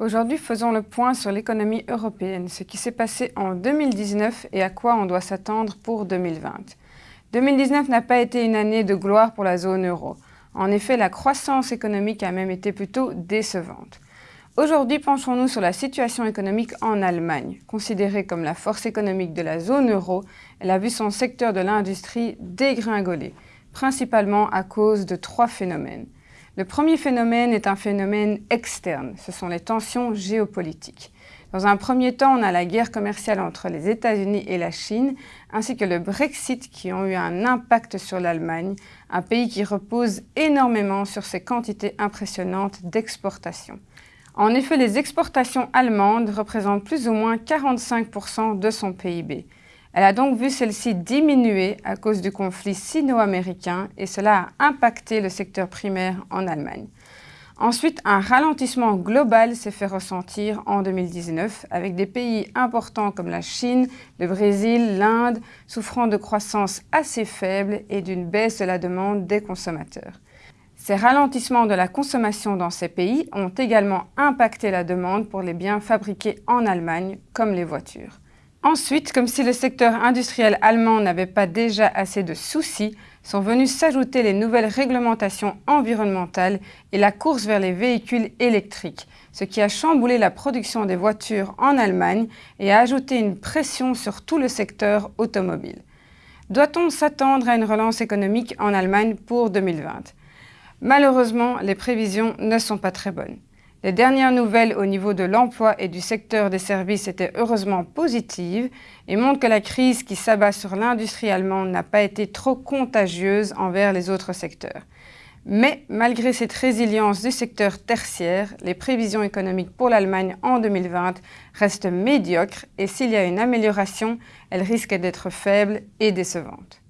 Aujourd'hui, faisons le point sur l'économie européenne, ce qui s'est passé en 2019 et à quoi on doit s'attendre pour 2020. 2019 n'a pas été une année de gloire pour la zone euro. En effet, la croissance économique a même été plutôt décevante. Aujourd'hui, penchons-nous sur la situation économique en Allemagne. Considérée comme la force économique de la zone euro, elle a vu son secteur de l'industrie dégringoler, principalement à cause de trois phénomènes. Le premier phénomène est un phénomène externe, ce sont les tensions géopolitiques. Dans un premier temps, on a la guerre commerciale entre les États-Unis et la Chine, ainsi que le Brexit qui ont eu un impact sur l'Allemagne, un pays qui repose énormément sur ses quantités impressionnantes d'exportation. En effet, les exportations allemandes représentent plus ou moins 45% de son PIB. Elle a donc vu celle-ci diminuer à cause du conflit sino-américain et cela a impacté le secteur primaire en Allemagne. Ensuite, un ralentissement global s'est fait ressentir en 2019 avec des pays importants comme la Chine, le Brésil, l'Inde souffrant de croissance assez faible et d'une baisse de la demande des consommateurs. Ces ralentissements de la consommation dans ces pays ont également impacté la demande pour les biens fabriqués en Allemagne, comme les voitures. Ensuite, comme si le secteur industriel allemand n'avait pas déjà assez de soucis, sont venues s'ajouter les nouvelles réglementations environnementales et la course vers les véhicules électriques, ce qui a chamboulé la production des voitures en Allemagne et a ajouté une pression sur tout le secteur automobile. Doit-on s'attendre à une relance économique en Allemagne pour 2020 Malheureusement, les prévisions ne sont pas très bonnes. Les dernières nouvelles au niveau de l'emploi et du secteur des services étaient heureusement positives et montrent que la crise qui s'abat sur l'industrie allemande n'a pas été trop contagieuse envers les autres secteurs. Mais malgré cette résilience du secteur tertiaire, les prévisions économiques pour l'Allemagne en 2020 restent médiocres et s'il y a une amélioration, elle risque d'être faible et décevante.